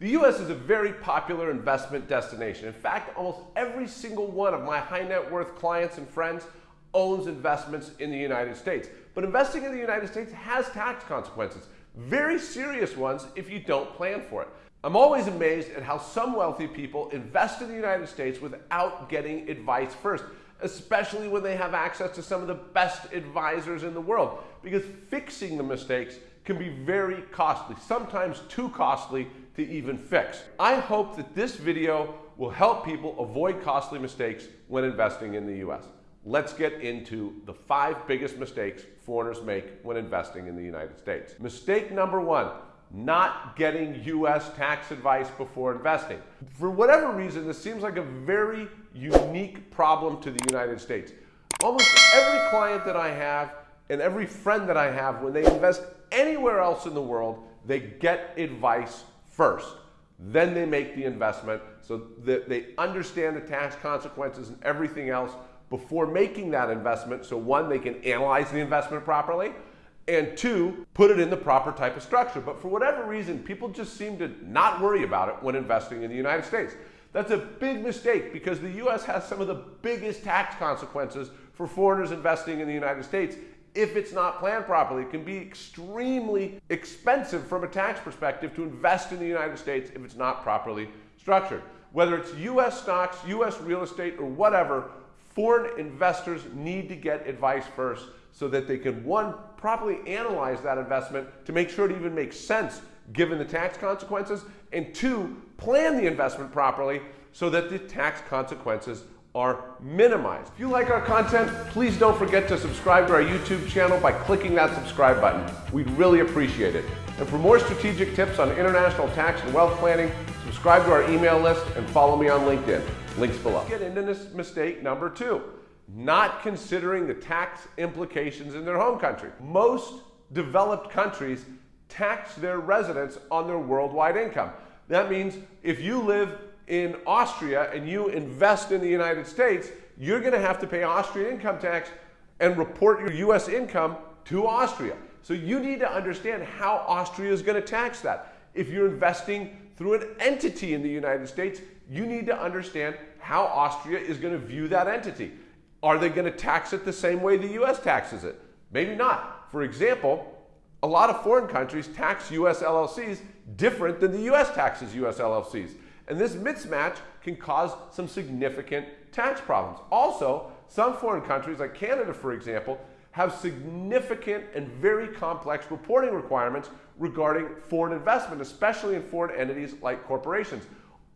The US is a very popular investment destination. In fact, almost every single one of my high net worth clients and friends owns investments in the United States. But investing in the United States has tax consequences, very serious ones if you don't plan for it. I'm always amazed at how some wealthy people invest in the United States without getting advice first, especially when they have access to some of the best advisors in the world, because fixing the mistakes can be very costly, sometimes too costly to even fix. I hope that this video will help people avoid costly mistakes when investing in the US. Let's get into the five biggest mistakes foreigners make when investing in the United States. Mistake number one, not getting US tax advice before investing. For whatever reason, this seems like a very unique problem to the United States. Almost every client that I have and every friend that I have, when they invest anywhere else in the world, they get advice first. Then they make the investment so that they understand the tax consequences and everything else before making that investment. So one, they can analyze the investment properly, and two, put it in the proper type of structure. But for whatever reason, people just seem to not worry about it when investing in the United States. That's a big mistake because the US has some of the biggest tax consequences for foreigners investing in the United States if it's not planned properly. It can be extremely expensive from a tax perspective to invest in the United States if it's not properly structured. Whether it's US stocks, US real estate, or whatever, foreign investors need to get advice first so that they can, one, properly analyze that investment to make sure it even makes sense given the tax consequences, and two, plan the investment properly so that the tax consequences are minimized. If you like our content, please don't forget to subscribe to our YouTube channel by clicking that subscribe button. We'd really appreciate it. And for more strategic tips on international tax and wealth planning, subscribe to our email list and follow me on LinkedIn. Links below. Get into this mistake number two, not considering the tax implications in their home country. Most developed countries tax their residents on their worldwide income. That means if you live in Austria and you invest in the United States, you're going to have to pay Austrian income tax and report your US income to Austria. So you need to understand how Austria is going to tax that. If you're investing through an entity in the United States, you need to understand how Austria is going to view that entity. Are they going to tax it the same way the US taxes it? Maybe not. For example, a lot of foreign countries tax US LLCs different than the US taxes US LLCs. And this mismatch can cause some significant tax problems. Also, some foreign countries, like Canada, for example, have significant and very complex reporting requirements regarding foreign investment, especially in foreign entities like corporations.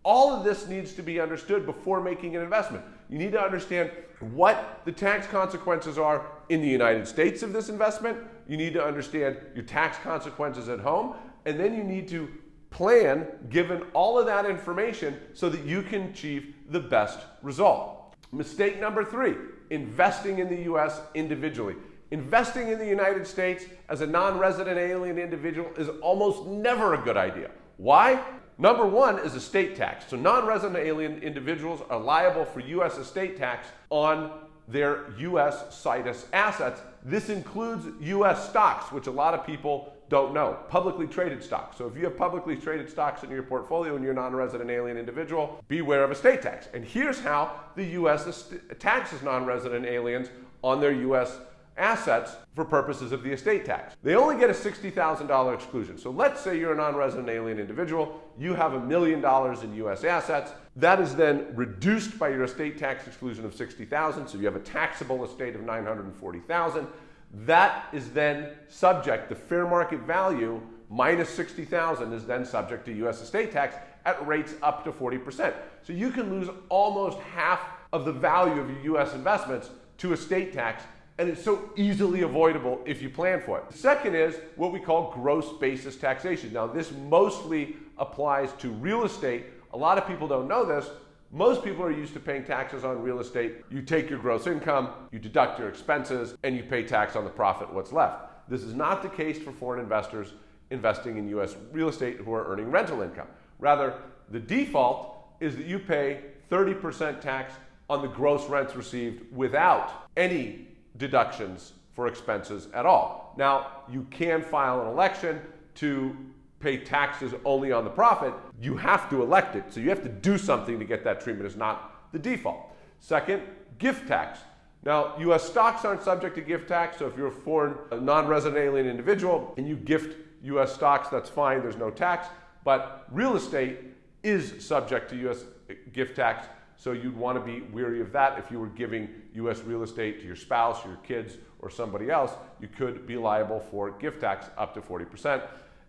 All of this needs to be understood before making an investment. You need to understand what the tax consequences are in the United States of this investment. You need to understand your tax consequences at home. And then you need to plan given all of that information so that you can achieve the best result. Mistake number three, investing in the US individually. Investing in the United States as a non-resident alien individual is almost never a good idea. Why? Number one is estate tax. So non-resident alien individuals are liable for US estate tax on their US situs assets. This includes US stocks, which a lot of people don't know. Publicly traded stocks. So if you have publicly traded stocks in your portfolio and you're a non-resident alien individual, beware of estate tax. And here's how the US taxes non-resident aliens on their US assets for purposes of the estate tax. They only get a $60,000 exclusion. So let's say you're a non-resident alien individual, you have a million dollars in US assets. That is then reduced by your estate tax exclusion of 60,000, so you have a taxable estate of 940,000. That is then subject, the fair market value minus 60,000 is then subject to US estate tax at rates up to 40%. So you can lose almost half of the value of your US investments to estate tax and it's so easily avoidable if you plan for it. Second is what we call gross basis taxation. Now, this mostly applies to real estate. A lot of people don't know this. Most people are used to paying taxes on real estate. You take your gross income, you deduct your expenses, and you pay tax on the profit, what's left. This is not the case for foreign investors investing in US real estate who are earning rental income. Rather, the default is that you pay 30% tax on the gross rents received without any deductions for expenses at all. Now, you can file an election to pay taxes only on the profit, you have to elect it. So you have to do something to get that treatment. It's not the default. Second, gift tax. Now, U.S. stocks aren't subject to gift tax, so if you're a foreign, non-resident alien individual and you gift U.S. stocks, that's fine, there's no tax. But real estate is subject to U.S. gift tax, so you'd want to be weary of that. If you were giving U.S. real estate to your spouse, your kids, or somebody else, you could be liable for gift tax up to 40%.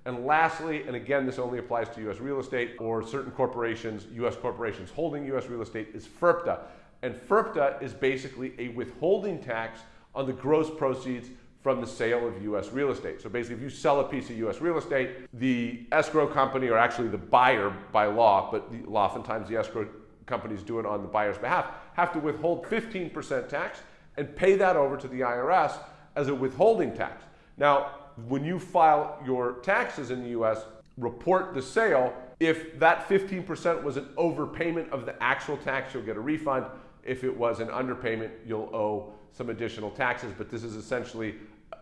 And lastly, and again, this only applies to U.S. real estate or certain corporations, U.S. corporations holding U.S. real estate, is FIRPTA. And FIRPTA is basically a withholding tax on the gross proceeds from the sale of U.S. real estate. So basically, if you sell a piece of U.S. real estate, the escrow company, or actually the buyer by law, but the, oftentimes the escrow companies do it on the buyer's behalf, have to withhold 15% tax and pay that over to the IRS as a withholding tax. Now, when you file your taxes in the US, report the sale. If that 15% was an overpayment of the actual tax, you'll get a refund. If it was an underpayment, you'll owe some additional taxes, but this is essentially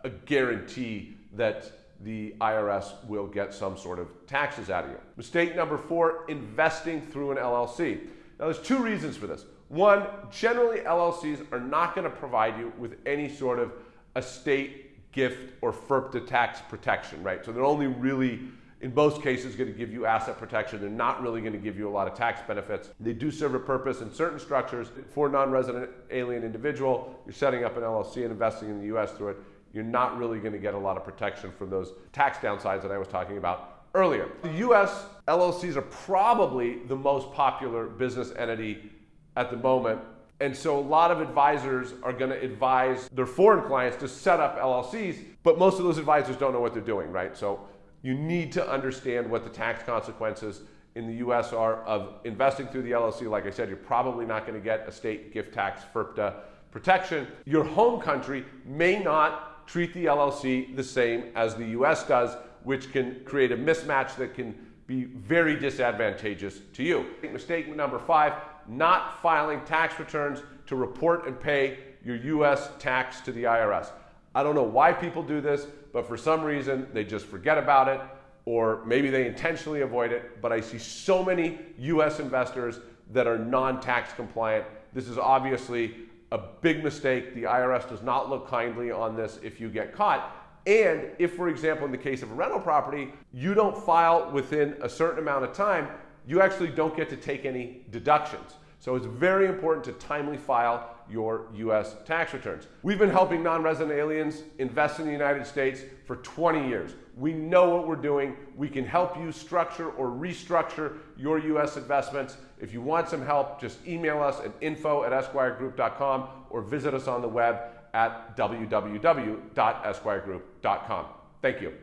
a guarantee that the IRS will get some sort of taxes out of you. Mistake number four, investing through an LLC. Now there's two reasons for this. One, generally LLCs are not gonna provide you with any sort of estate gift or FIRPTA tax protection, right? So they're only really, in most cases, going to give you asset protection. They're not really going to give you a lot of tax benefits. They do serve a purpose in certain structures. For non-resident alien individual, you're setting up an LLC and investing in the U.S. through it. You're not really going to get a lot of protection from those tax downsides that I was talking about earlier. The U.S. LLCs are probably the most popular business entity at the moment and so a lot of advisors are going to advise their foreign clients to set up LLCs, but most of those advisors don't know what they're doing, right? So you need to understand what the tax consequences in the US are of investing through the LLC. Like I said, you're probably not going to get a state gift tax FIRPTA protection. Your home country may not treat the LLC the same as the US does, which can create a mismatch that can be very disadvantageous to you. Mistake number five, not filing tax returns to report and pay your US tax to the IRS. I don't know why people do this, but for some reason they just forget about it or maybe they intentionally avoid it. But I see so many US investors that are non-tax compliant. This is obviously a big mistake. The IRS does not look kindly on this if you get caught. And if, for example, in the case of a rental property, you don't file within a certain amount of time, you actually don't get to take any deductions. So it's very important to timely file your U.S. tax returns. We've been helping non-resident aliens invest in the United States for 20 years. We know what we're doing. We can help you structure or restructure your U.S. investments. If you want some help, just email us at info at esquiregroup.com or visit us on the web at www.esquiregroup.com. Thank you.